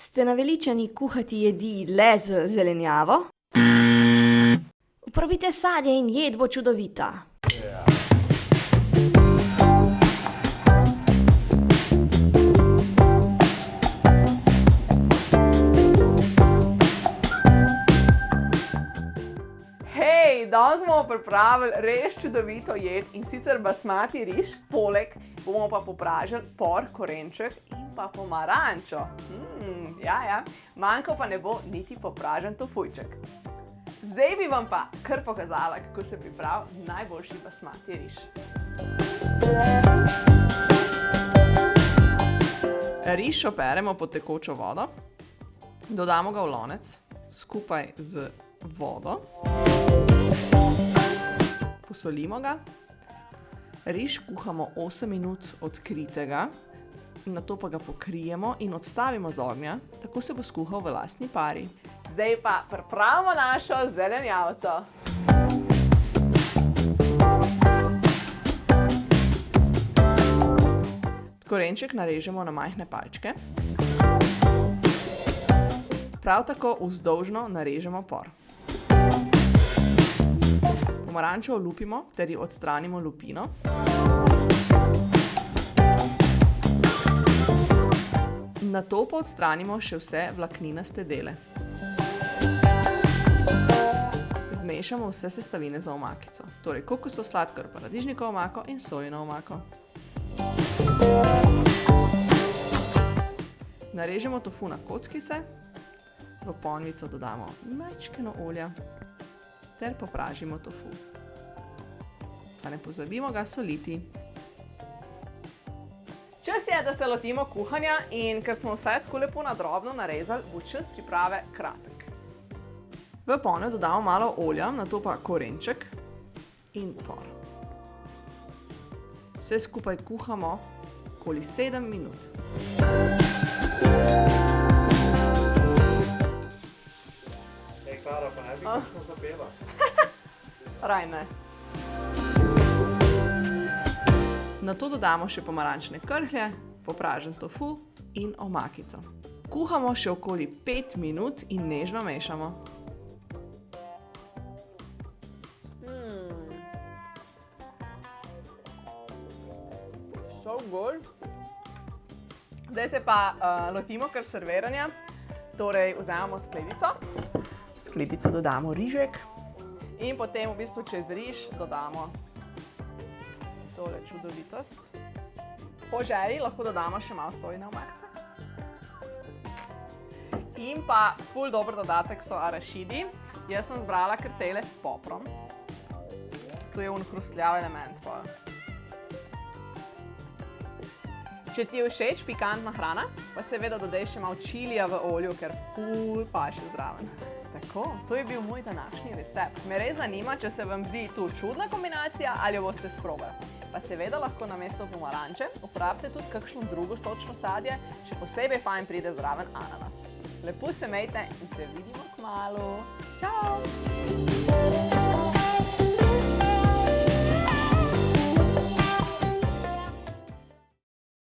Ste naveličani kuhati jedi le z zelenjavo? Uporabite sadje in jed bo čudovita. Danes bomo pripravili res čudovito jed in sicer basmati riž, poleg bomo pa popražili por, korenček in pa pomarančo. Mm, ja, ja, manjkal pa ne bo niti popražen tofujček. Zdaj bi vam pa kar pokazala, kako se pripravi najboljši basmati riž. Riž operemo pod tekočo vodo, dodamo ga v lonec skupaj z vodo, posolimo ga, riž kuhamo osem minut odkritega, nato pa ga pokrijemo in odstavimo z ognja, tako se bo skuhal v lastni pari. Zdaj pa pripravimo našo zelenjavco. Korenček narežemo na majhne palčke. Prav tako vzdolžno narežemo por. Pomarančo olupimo ter ji odstranimo lupino. Nato pa odstranimo še vse vlakninaste dele. Zmešamo vse sestavine za omakico, torej kokosov sladkor, paradižnikovo omako in sojino omako. Narežemo tofu na kockice, v ponvico dodamo majčkeno olja ter popražimo tofu. Pa ne pozabimo ga soliti. Čas je, da se lotimo kuhanja in ker smo vse tako lepo na drobno narezali, bo čas priprave kratek. V ponev dodamo malo olja, nato pa korenček in por. Vse skupaj kuhamo okoli sedem minut. Ej, Bi kakšno zapela? Raj ne. Nato dodamo še pomarančne krhlje, popražen tofu in omakico. Kuhamo še okoli pet minut in nežno mešamo. So good. Zdaj se pa uh, lotimo kar serviranja. Torej vzamemo skledico, v skledico dodamo rižek in potem v bistvu čez riž dodamo tole čudovitost. Po želji lahko dodamo še malo sojine omakce. In pa ful dober dodatek so arašidi. Jaz sem zbrala kar tele s poprom. To je un hrustljav element pol. Če ti je všeč pikantna hrana, pa seveda dodaj še malo čilija v olju, ker ful paše zraven. Tako, to je bil moj današnji recept. Me res zanima, če se vam zdi tu čudna kombinacija ali jo boste sprobali. Pa seveda lahko namesto pomaranče uporabite tudi kakšno drugo sočno sadje, še posebej fajn pride zraven ananas. Lepo se mejte in se vidimo kmalu. Čau!